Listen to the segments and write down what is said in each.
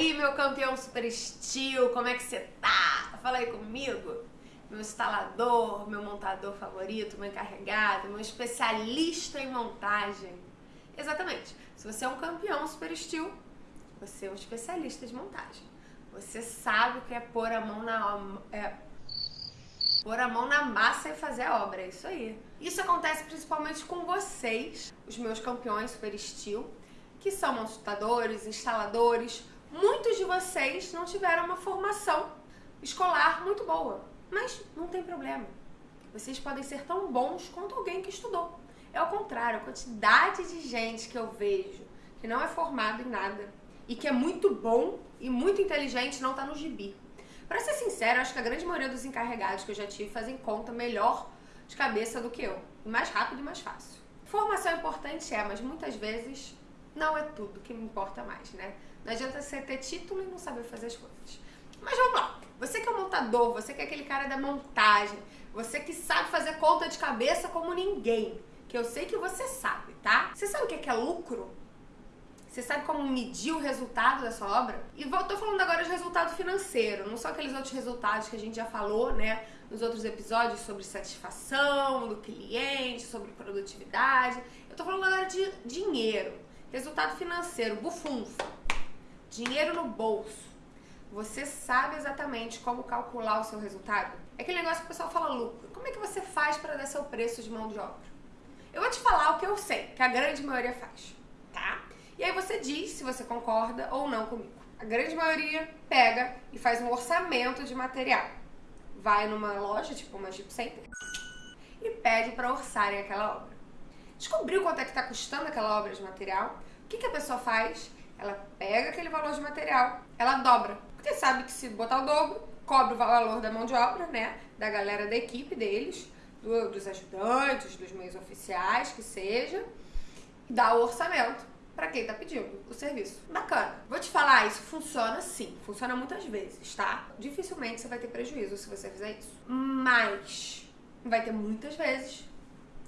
aí, meu campeão super estilo, como é que você tá? Fala aí comigo. Meu instalador, meu montador favorito, meu encarregado, meu especialista em montagem. Exatamente. Se você é um campeão super estilo, você é um especialista de montagem. Você sabe o que é pôr a mão na é, pôr a mão na massa e fazer a obra, é isso aí. Isso acontece principalmente com vocês, os meus campeões super estilo, que são montadores, instaladores. Muitos de vocês não tiveram uma formação escolar muito boa, mas não tem problema. Vocês podem ser tão bons quanto alguém que estudou. É o contrário, a quantidade de gente que eu vejo que não é formado em nada e que é muito bom e muito inteligente não está no gibi. Para ser sincero, acho que a grande maioria dos encarregados que eu já tive fazem conta melhor de cabeça do que eu, e mais rápido e mais fácil. Formação importante é, mas muitas vezes não é tudo que me importa mais, né? Não adianta você ter título e não saber fazer as coisas. Mas vamos lá. Você que é o montador, você que é aquele cara da montagem, você que sabe fazer conta de cabeça como ninguém, que eu sei que você sabe, tá? Você sabe o que é, lucro? Você sabe como medir o resultado da sua obra? E tô falando agora de resultado financeiro, não são aqueles outros resultados que a gente já falou, né, nos outros episódios sobre satisfação do cliente, sobre produtividade. Eu tô falando agora de dinheiro. Resultado financeiro, bufunfo. Dinheiro no bolso. Você sabe exatamente como calcular o seu resultado? É aquele negócio que o pessoal fala lucro. Como é que você faz para dar seu preço de mão de obra? Eu vou te falar o que eu sei, que a grande maioria faz, tá? E aí você diz se você concorda ou não comigo. A grande maioria pega e faz um orçamento de material. Vai numa loja, tipo uma Jeep Center, e pede para orçarem aquela obra. Descobriu quanto é que está custando aquela obra de material? Que, que a pessoa faz? Ela pega aquele valor de material, ela dobra. Porque sabe que se botar o dobro, cobra o valor da mão de obra, né? Da galera da equipe deles, do, dos ajudantes, dos meios oficiais, que seja, dá o orçamento para quem tá pedindo o serviço. Bacana. Vou te falar, isso funciona sim. Funciona muitas vezes, tá? Dificilmente você vai ter prejuízo se você fizer isso. Mas vai ter muitas vezes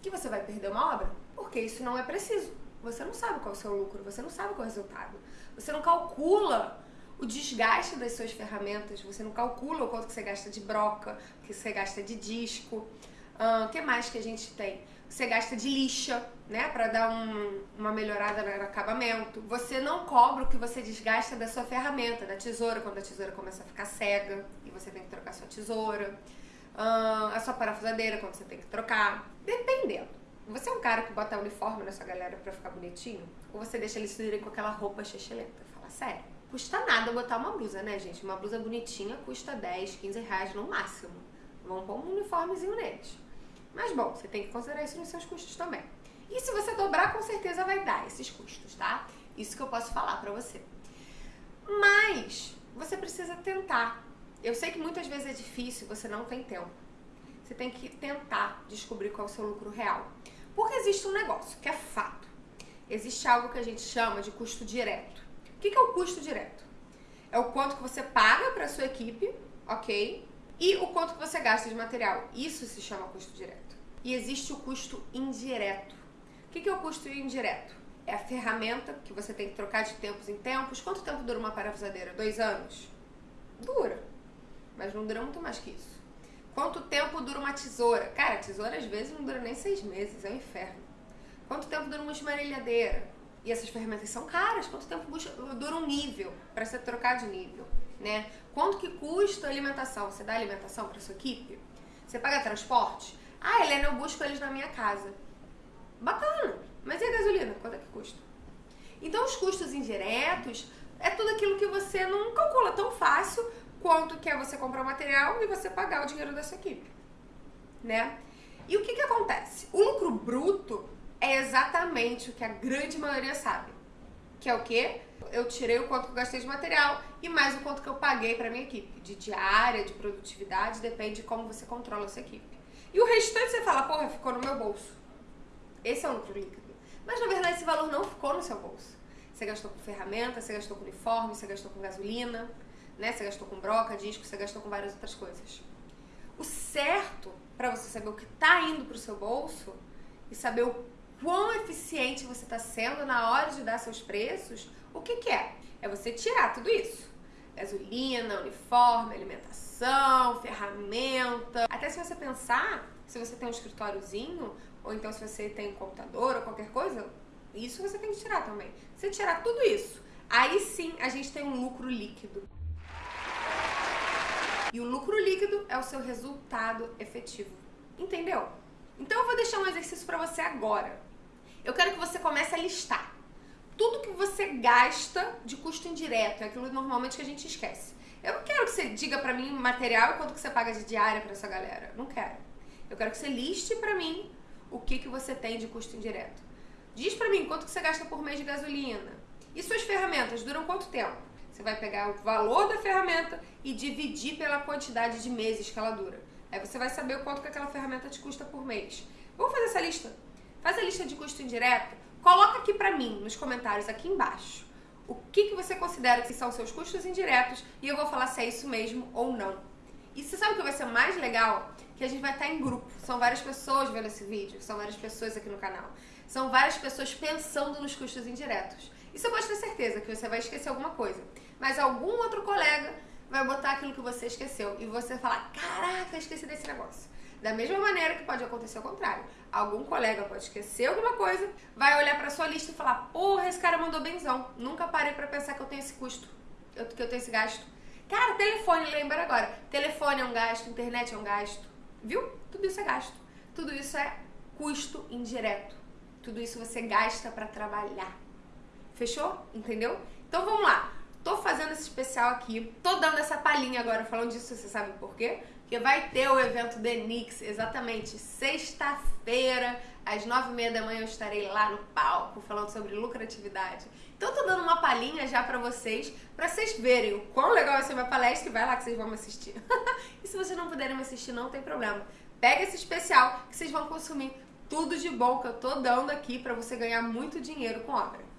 que você vai perder uma obra, porque isso não é preciso. Você não sabe qual é o seu lucro, você não sabe qual é o resultado. Você não calcula o desgaste das suas ferramentas, você não calcula o quanto que você gasta de broca, o que você gasta de disco. O uh, que mais que a gente tem? Você gasta de lixa, né, para dar um, uma melhorada no acabamento. Você não cobra o que você desgasta da sua ferramenta, da tesoura, quando a tesoura começa a ficar cega e você tem que trocar sua tesoura. Uh, a sua parafusadeira, quando você tem que trocar. Dependendo. Você é um cara que bota uniforme na sua galera pra ficar bonitinho? Ou você deixa eles irem com aquela roupa chechelenta? Fala sério. Custa nada botar uma blusa, né, gente? Uma blusa bonitinha custa 10, 15 reais no máximo. Vamos pôr um uniformezinho neles. Mas bom, você tem que considerar isso nos seus custos também. E se você dobrar, com certeza vai dar esses custos, tá? Isso que eu posso falar pra você. Mas você precisa tentar. Eu sei que muitas vezes é difícil, você não tem tempo. Você tem que tentar descobrir qual é o seu lucro real. Porque existe um negócio que é fato. Existe algo que a gente chama de custo direto. O que é o custo direto? É o quanto que você paga para sua equipe, ok? E o quanto que você gasta de material. Isso se chama custo direto. E existe o custo indireto. O que é o custo indireto? É a ferramenta que você tem que trocar de tempos em tempos. Quanto tempo dura uma parafusadeira? Dois anos? Dura. Mas não dura muito mais que isso. Quanto tempo dura uma tesoura? Cara, tesoura às vezes não dura nem seis meses, é um inferno. Quanto tempo dura uma esmerilhadeira? E essas ferramentas são caras. Quanto tempo dura um nível para você trocar de nível, né? Quanto que custa a alimentação? Você dá alimentação para sua equipe? Você paga transporte? Ah, Helena, eu busco eles na minha casa. Bacana. Mas e a gasolina? Quanto é que custa? Então, os custos indiretos é tudo aquilo que você não calcula tão fácil quanto que é você comprar o material e você pagar o dinheiro da sua equipe, né? E o que que acontece? O lucro bruto é exatamente o que a grande maioria sabe, que é o quê? Eu tirei o quanto que eu gastei de material e mais o quanto que eu paguei para minha equipe, de diária, de produtividade, depende de como você controla a sua equipe. E o restante você fala, porra, ficou no meu bolso. Esse é o lucro líquido. Mas na verdade esse valor não ficou no seu bolso. Você gastou com ferramenta, você gastou com uniforme, você gastou com gasolina, né? Você gastou com broca, disco, você gastou com várias outras coisas. O certo para você saber o que está indo para o seu bolso e saber o quão eficiente você está sendo na hora de dar seus preços, o que, que é? É você tirar tudo isso. Gasolina, uniforme, alimentação, ferramenta. Até se você pensar, se você tem um escritóriozinho, ou então se você tem um computador ou qualquer coisa, isso você tem que tirar também. Se tirar tudo isso, aí sim a gente tem um lucro líquido. E o lucro líquido é o seu resultado efetivo. Entendeu? Então eu vou deixar um exercício para você agora. Eu quero que você comece a listar tudo que você gasta de custo indireto, é aquilo normalmente que a gente esquece. Eu não quero que você diga para mim material e quanto que você paga de diária para essa galera. Não quero. Eu quero que você liste para mim o que que você tem de custo indireto. Diz para mim quanto que você gasta por mês de gasolina. E suas ferramentas duram quanto tempo? Você vai pegar o valor da ferramenta e dividir pela quantidade de meses que ela dura. Aí você vai saber o quanto que aquela ferramenta te custa por mês. Vamos fazer essa lista? Faz a lista de custo indireto. Coloca aqui pra mim, nos comentários aqui embaixo, o que, que você considera que são seus custos indiretos e eu vou falar se é isso mesmo ou não. E você sabe o que vai ser mais legal? Que a gente vai estar em grupo. São várias pessoas vendo esse vídeo, são várias pessoas aqui no canal. São várias pessoas pensando nos custos indiretos. E você pode ter certeza que você vai esquecer alguma coisa. Mas algum outro colega vai botar aquilo que você esqueceu. E você falar, caraca, esqueci desse negócio. Da mesma maneira que pode acontecer o contrário. Algum colega pode esquecer alguma coisa, vai olhar pra sua lista e falar, porra, esse cara mandou benzão. Nunca parei pra pensar que eu tenho esse custo, que eu tenho esse gasto. Cara, telefone, lembra agora. Telefone é um gasto, internet é um gasto. Viu? Tudo isso é gasto. Tudo isso é custo indireto. Tudo isso você gasta para trabalhar. Fechou? Entendeu? Então vamos lá. Tô fazendo esse especial aqui, tô dando essa palhinha agora falando disso, você sabe por quê? Porque vai ter o evento The Nix, exatamente sexta-feira, às nove e meia da manhã eu estarei lá no palco falando sobre lucratividade. Então tô dando uma palhinha já pra vocês, pra vocês verem o quão legal vai ser minha palestra e vai lá que vocês vão me assistir. e se vocês não puderem me assistir, não tem problema. Pega esse especial que vocês vão consumir tudo de bom que eu tô dando aqui pra você ganhar muito dinheiro com obra.